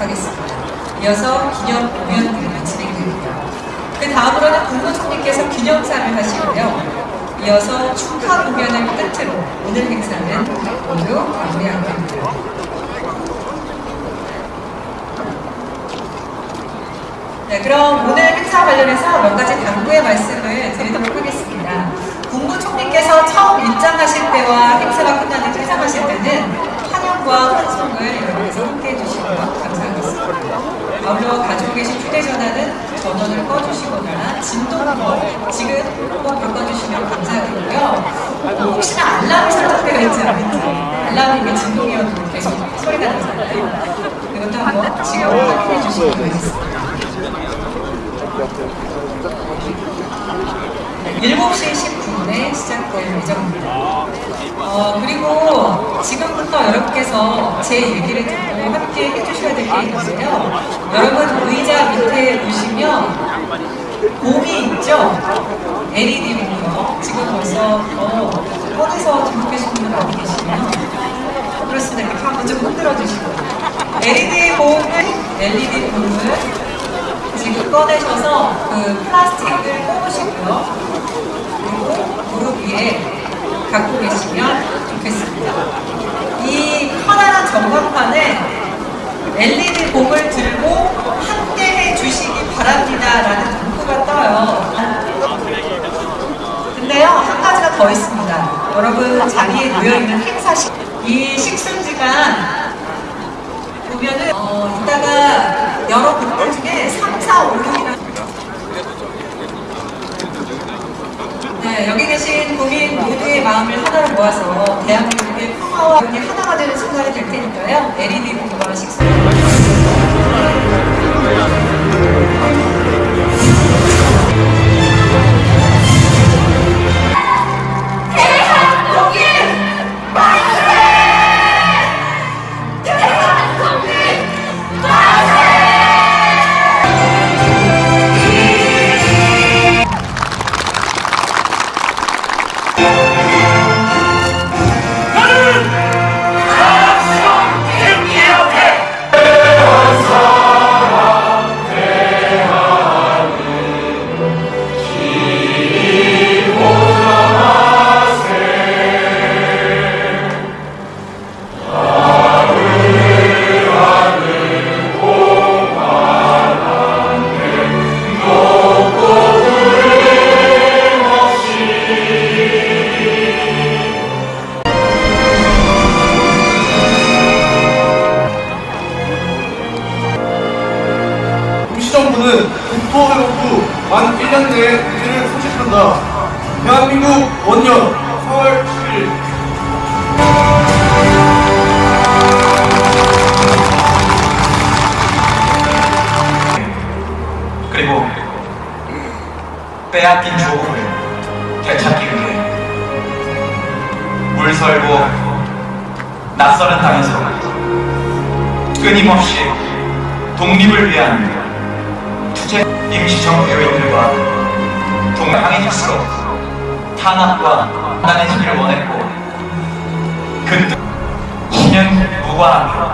하겠습니다. 이어서 기념 공연들이 진행됩니다. 그 다음으로는 국무총리께서 기념사를 하시고요. 이어서 축하 공연을 끝으로 오늘 행사는 모두 마무리하겠습니다. 네, 그럼 오늘 행사 관련해서 몇 가지 당부의 말씀을 드리도록 하겠습니다. 국무총리께서 처음 입장하실 때와 행사가 끝나는 퇴장하실 때는 환영과 환송을 여러분께서 함께 해 주시면 감사하겠습니다. 아울러 가지고 계신 휴대전화는 전원을 꺼주시거나 진동으로 지금 꼭 바꿔주시면 감사하겠고요. 어, 혹시나 알람이 설정되어 있지 않은지 알람이 왜 진동이어도 계속 소리가 나잖아요. 이것도 한번 지금 확인해 주시면 되겠습니다. 7시 10분에 시작될 예정입니다. 어, 그리고 지금부터 여러분께서 제 얘기를 듣고 함께 해주셔야 될 게 있는데요. 여러분 의자 밑에 보시면 곰이 있죠? LED 곰이요. 지금 벌써 어, 꺼내서 들고 계신 분들 많이 계시면 그렇습니다. 이렇게 한번 좀 흔들어 주시고 LED 곰을 LED 곰을 지금 꺼내셔서 그 플라스틱을 뽑으시고요. 그리고 무릎 위에 갖고 계시면 좋겠습니다. 이 커다란 전광판에 LED bom을 들고 함께 해주시기 바랍니다 라는 문구가 떠요. 근데요, 한 가지가 더 있습니다. 여러분 자리에 놓여있는 행사식, 이 식순지가 보면은 어, 이따가 여러 분들 중에 3, 4, 5, 6이라는 네, 여기 계신 국민 모두의 마음을 하나로 모아서 이 하나가 되는 순간이 될 테니까요. LED 공부와 식사. 정부는 국토회복 후 만 1년 내에 문제를 소집한다. 대한민국 원년 4월 10일 그리고 빼앗긴 조국을 되찾기 위해 물설고 낯설은 땅에서 끊임없이 독립을 위한 투쟁 임시정부요인들과 동강해질수록 탄압과 단단해지기를 원했고 근데 신년 무관하